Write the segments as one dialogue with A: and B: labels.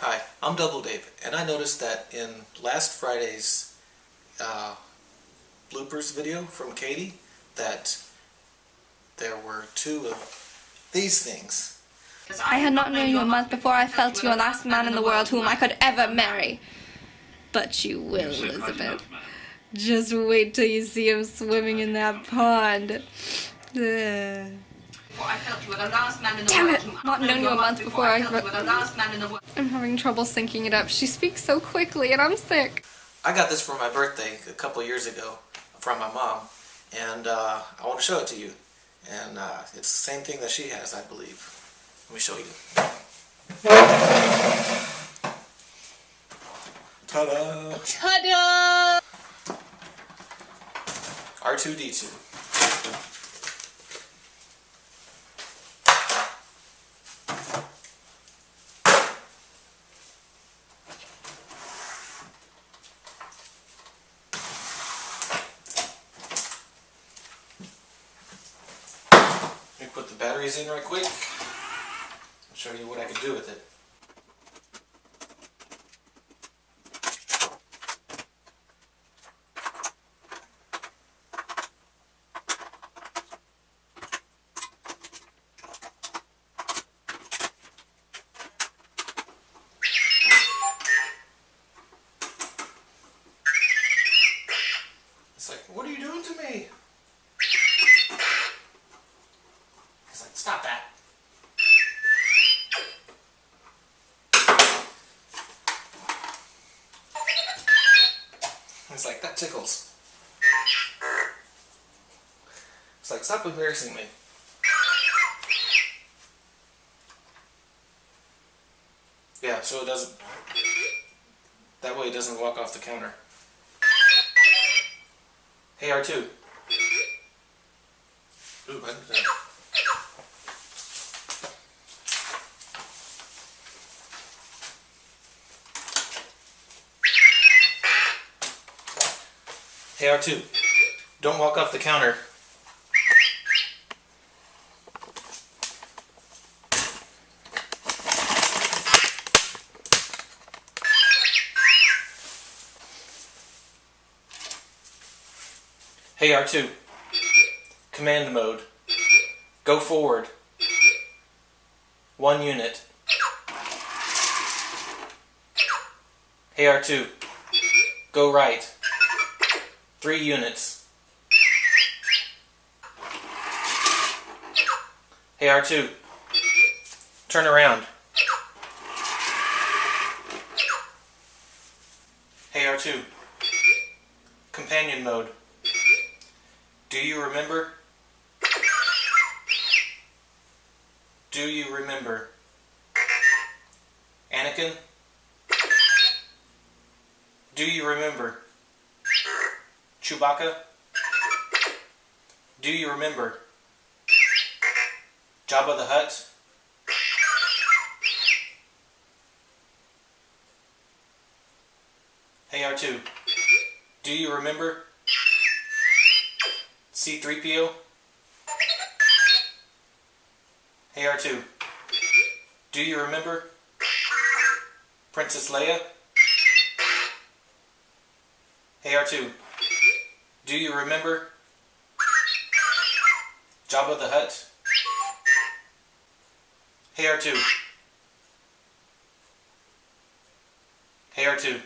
A: Hi, I'm Double Dave, and I noticed that in last Friday's uh, bloopers video from Katie that there were two of these things.
B: I had not known you a month before I felt you the last man in the world whom I could ever marry. But you will, Elizabeth. Just wait till you see him swimming in that pond. Ugh. Damn it! Not known you a month before I. I'm having trouble syncing it up. She speaks so quickly, and I'm sick.
A: I got this for my birthday a couple years ago from my mom, and uh, I want to show it to you. And uh, it's the same thing that she has, I believe. Let me show you. Ta-da!
B: Ta-da!
A: R2-D2. Put the batteries in right quick. I'll show you what I can do with it. That tickles. It's like, stop embarrassing me. Yeah, so it doesn't... That way it doesn't walk off the counter. Hey, R2. Ooh, I didn't Hey R two, don't walk off the counter. Hey R2, command mode, go forward, one unit. Hey R2, go right. Three units. Hey, R2. Turn around. Hey, R2. Companion mode. Do you remember? Do you remember? Anakin? Do you remember? Chewbacca? Do you remember? Jabba the Hutt? Hey R2, do you remember? C3PO? Hey R2, do you remember? Princess Leia? Hey R2, do you remember? Jabba the Hutt? Hey R2. Hey R2.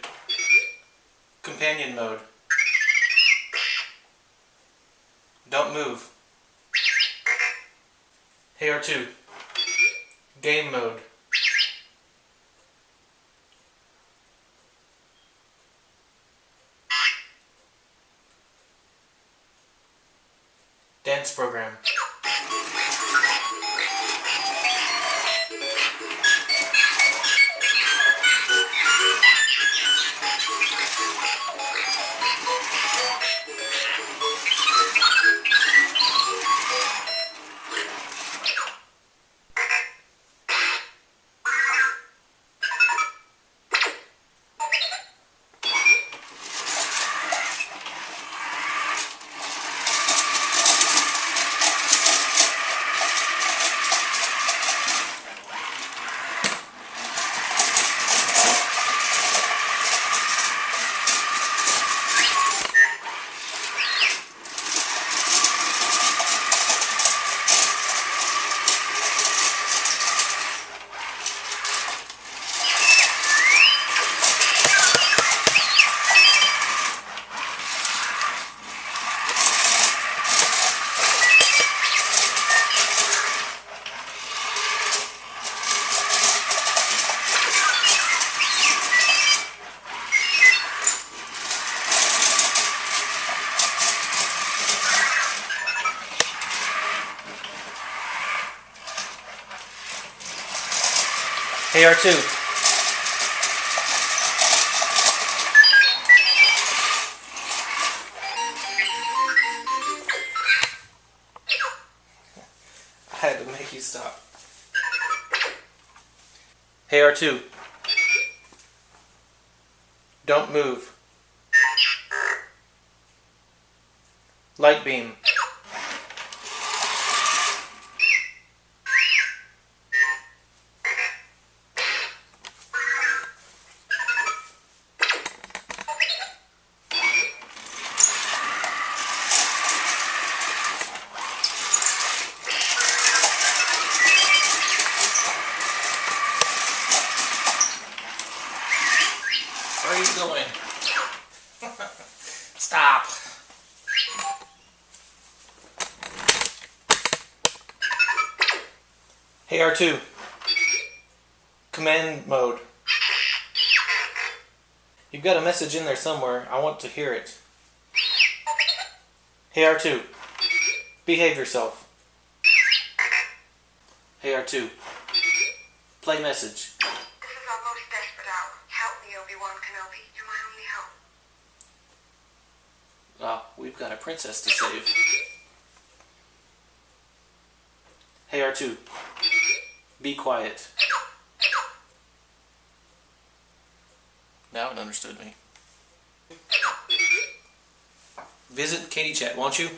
A: Companion mode. Don't move. Hey R2. Game mode. Program. Hey R2. I had to make you stop. Hey R2. Don't move. Light beam. Stop. Hey R2. Command mode. You've got a message in there somewhere. I want to hear it. Hey R2. Behave yourself. Hey R2. Play message.
C: This is our most desperate hour. Help me, Obi-Wan Kenobi. You're my only hope.
A: Ah, we've got a princess to save. Hey R2. Be quiet. Now it understood me. Visit Katie Chat, won't you?